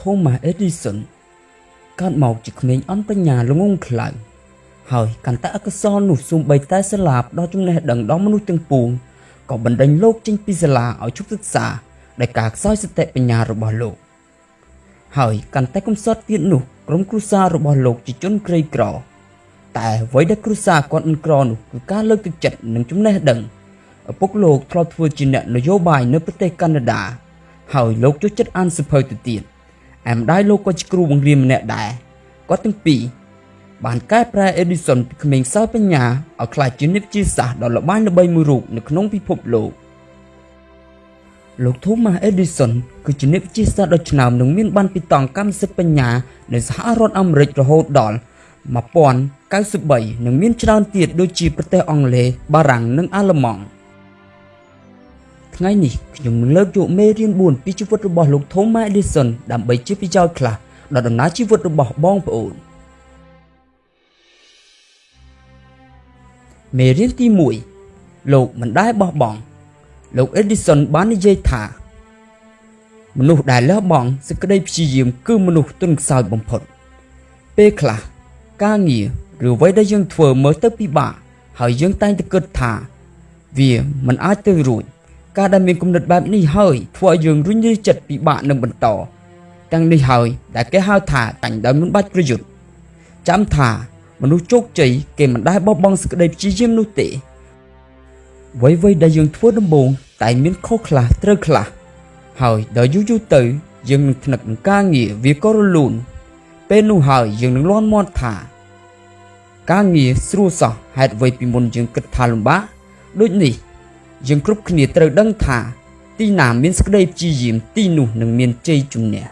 Thomas Edison កើតមកជាក្មេងអន់បញ្ញាល្ងងខ្លៅហើយកាន់តែអក្សរនោះសូម្បីតែស្លាប់ដល់ចំណេះដឹងដល់មនុស្សទាំងពួងក៏បណ្ដេញលោកចេញពីសាលាឲ្យជប់សិក្សាដោយការខ្សោយសតិបញ្ញារបស់លោក ហើយកាន់តែកំសត់ទៀតនោះក្រុមគ្រួសាររបស់លោកជាជនក្រីក្រ តែអ្វីដែលគ្រួសារគាត់មិនក្រនោះគឺការលើកទឹកចិត្តនិងចំណេះដឹងឪពុកលោកធ្លាប់ធ្វើជាអ្នកនយោបាយនៅប្រទេសកាណាដា ហើយលោកចូលចិត្តអានសៀវភៅទៅទៀត ឯម្ដាយលោកក៏ជាគ្រូបង្រៀនម្នាក់ដែរគាត់ទាំងពីរបានកែប្រែ Edison ពីក្មេងសោយបញ្ញាឲ្យក្លាយជាអ្នកវិទ្យាសាស្ត្រដ៏ល្បាញល្បីមួយរូបនៅក្នុងពិភពលោកលោក Thomas Edison គឺជាអ្នកវិទ្យាសាស្ត្រដ៏ឆ្នើមនិងមានបានពីតង់កម្មសិទ្ធិបញ្ញានៅសហរដ្ឋអាមេរិករហូតដល់1093និងមានច្រើនទៀតដូចជាប្រទេសអង់គ្លេសបារាំងនិងអាល្លឺម៉ង់ ថ្ងៃនេះខ្ញុំនឹងលើកយកមេរៀន4ពីជីវិតរបស់លោក Thomas Edison ដើម្បីជាប្រយោជន៍ខ្លះដល់ដំណើរជីវិតរបស់បងប្អូនមេរៀនទី1លោកមិនដែលបោះបង់លោក Edison បាននិយាយថា មនុស្សដែលលះបង់សេចក្តីព្យាយាមគឺមនុស្សទន់ខ្សោយបំផុត ពេលខ្លះការងារឬអ្វីដែលយើងធ្វើមើលទៅពិបាកហើយយើងតែងតែគិតថា វាមិនអាចទៅរួច ការដែលមានគំនិតបែបនេះហើយធ្វើឲ្យយើងរុញរាចិត្តពិបាកនឹងបន្តទាំងនេះហើយដែលគេហៅថាតាញ់ដោយមិនបាច់ប្រយុទ្ធចាំថា មនុស្សជោគជ័យគេមិនដែលបោះបង់សេចក្តីព្យាយាមនោះទេអ្វីៗដែលយើងធ្វើដំបូងតែមានខុសខ្លះត្រូវខ្លះហើយដល់យូរយូរទៅ យើងនឹងថ្នឹកនឹងការងារវាក៏រលូនពេលនោះហើយយើងនឹងលន់មាត់ថា ការងារស្រួលសោះហេតុអ្វីពីមុនយើងគិតថាលំបាកដូចនេះ យើងគ្រប់គ្នាត្រូវដឹងថា ទីណាមានសេចក្តីព្យាយាមទីនោះនឹងមានជ័យជំនះ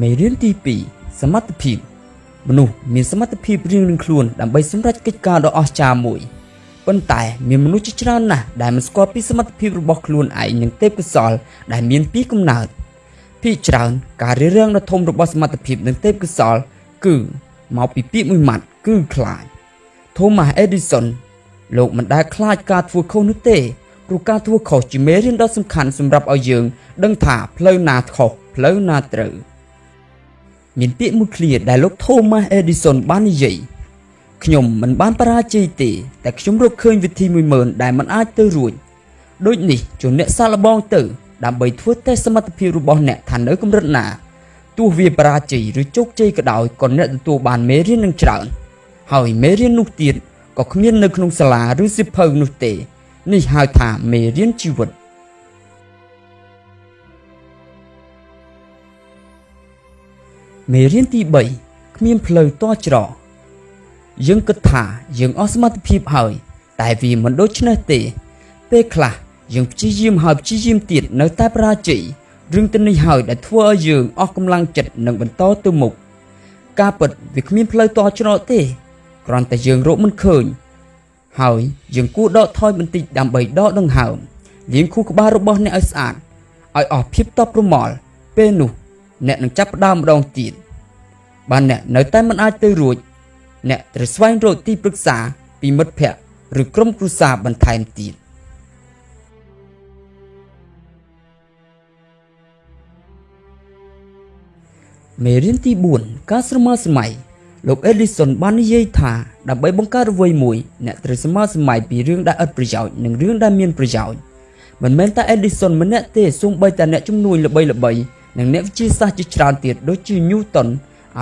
មេរៀនទី2សមត្ថភាពមនុស្សមានសមត្ថភាពរៀងៗខ្លួនដើម្បីសម្រេចកិច្ចការដ៏អស្ចារ្យមួយប៉ុន្តែមានមនុស្សជាច្រើនណាស់ដែលមិនស្គាល់ពីសមត្ថភាពរបស់ខ្លួនឯងនិងទេពកោសល្យដែលមានពីកំណើតភាគច្រើនការរៀបរៀងដ៏ធំរបស់សមត្ថភាពនិងទេពកោសល្យគឺមកពីពាក្យមួយម៉ាត់គឺខ្លាច Thomas Edison លោកមិនដែលខ្លាចការធ្វើខុសនោះទេព្រោះការធ្វើខុសជាមេរៀនដ៏សំខាន់សម្រាប់ឲ្យយើង ដឹងថាផ្លូវណាខុសផ្លូវណាត្រូវមានពាក្យមួយឃ្លាដែលលោក Thomas Edison បាននិយាយខ្ញុំមិនបានបរាជ័យទេតែខ្ញុំរកឃើញវិធី10000ដែលមិនអាចទៅរួចដូចនេះជួនអ្នកសាកល្បងទៅ ដើម្បីធ្វើតេស្តសមត្ថភាពរបស់អ្នកថានៅកម្រិតណាទោះវាបរាជ័យឬជោគជ័យក៏ដោយក៏អ្នកទទួលបានមេរៀននឹងច្រើន ហើយមេរៀននោះទៀតក៏គ្មាននៅក្នុងសាលាឬសិភៅនោះទេ នេះហៅថាមេរៀនជីវិតមេរៀនទី3គ្មានផ្លូវតច្រកយើងគិតថាយើងអស់សមត្ថភាពហើយ តែវាមិនដូច្នេះទេ ពេលខ្លះយើងព្យាយាមហើយព្យាយាមទៀតនៅតែបរាជ័យរឿងទៅនេះហើយដែលធ្វើឲ្យយើងអស់កម្លាំងចិត្តនិងបន្តទៅមុខការពិតវាគ្មានផ្លូវតច្រកទេ គ្រាន់តែយើងរកមិនឃើញ ហើយយើងគួរដកថយបន្តិចដើម្បីដកដង្ហើមលាងខួរក្បាលរបស់អ្នកឲ្យស្អាតឲ្យអស់ភាពតបប្រមល់ពេលនោះ អ្នកនឹងចាប់ផ្ដើមម្ដងទៀតបានអ្នកនៅតែមិនអាចទៅរួច អ្នកត្រូវស្វែងរកទីប្រឹក្សាពីមិត្តភ័ក្តិឬក្រុមគ្រួសារបន្ថែមទៀតមេរៀនទី4ការស្រមើស្រមៃ លោក Edison បាននិយាយថាដើម្បីបង្កើតអ្វីមួយអ្នកត្រូវស្រមើស្រមៃពីរឿងដែលឥតប្រយោជន៍និងរឿងដែលមានប្រយោជន៍មិនមែនតែ Edison ម្នាក់ទេសូម្បីតែអ្នកជំនួយល្បីៗនិងអ្នកវិទ្យាសាស្ត្រជាច្រើនទៀតដូចជា Newton,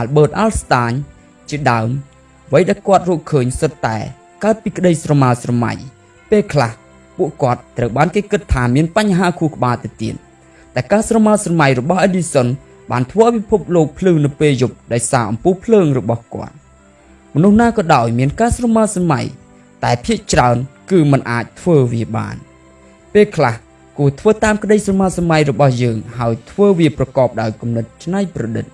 Albert Einstein ជាដើមអ្វីដែលគាត់រកឃើញសុទ្ធតែកើតពីក្តីស្រមើស្រមៃពេលខ្លះពួកគាត់ត្រូវបានគេគិតថាមានបញ្ហាខួរក្បាលទៅទៀតតែការស្រមើស្រមៃរបស់ Edison បានធ្វើឲ្យពិភពលោកភ្លឺនៅពេលយប់ដោយសារអំពូលភ្លើងរបស់គាត់មនុស្សណាក៏ដោយមានការស្រមើស្រមៃតែភាគច្រើនគឺมันអាចធ្វើវាបាន ពេលខ្លះគួរធ្វើតាមក្តីស្រមើស្រមៃរបស់យើង ហើយធ្វើវាប្រកបដោយគំនិតច្នៃប្រឌិត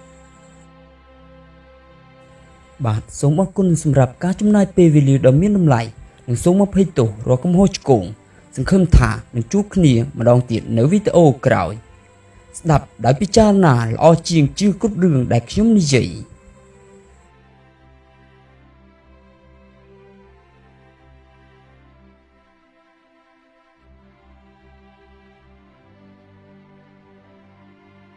បាទសូមអរគុណសម្រាប់ការចំណាយពេលវេលាដ៏មានតម្លៃនិងសូមអភ័យទោសរាល់កំហុសឆ្គងសង្ឃឹមថានឹងជួបគ្នាម្ដងទៀតនៅវីដេអូក្រោយ ស្ដាប់ដោយពិចារណាល្អជាងជឿគ្រប់រឿងដែលខ្ញុំនិយាយ